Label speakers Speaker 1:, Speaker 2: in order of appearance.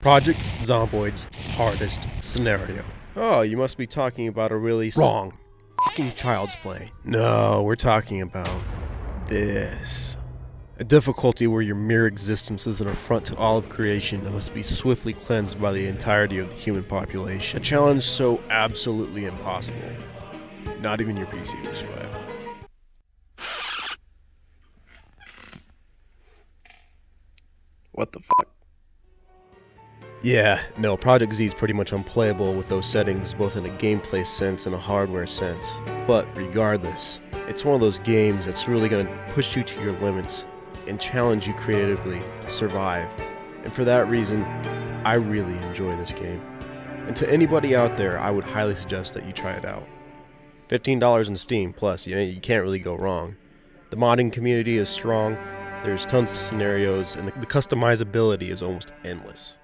Speaker 1: Project Zomboid's hardest scenario. Oh, you must be talking about a really wrong fucking child's play. No, we're talking about this. A difficulty where your mere existence is an affront to all of creation and must be swiftly cleansed by the entirety of the human population. A challenge so absolutely impossible. Not even your PC will survive. What the fuck? Yeah, no, Project Z is pretty much unplayable with those settings, both in a gameplay sense and a hardware sense. But regardless, it's one of those games that's really going to push you to your limits and challenge you creatively to survive. And for that reason, I really enjoy this game. And to anybody out there, I would highly suggest that you try it out. $15 in Steam, plus, you, know, you can't really go wrong. The modding community is strong, there's tons of scenarios, and the, the customizability is almost endless.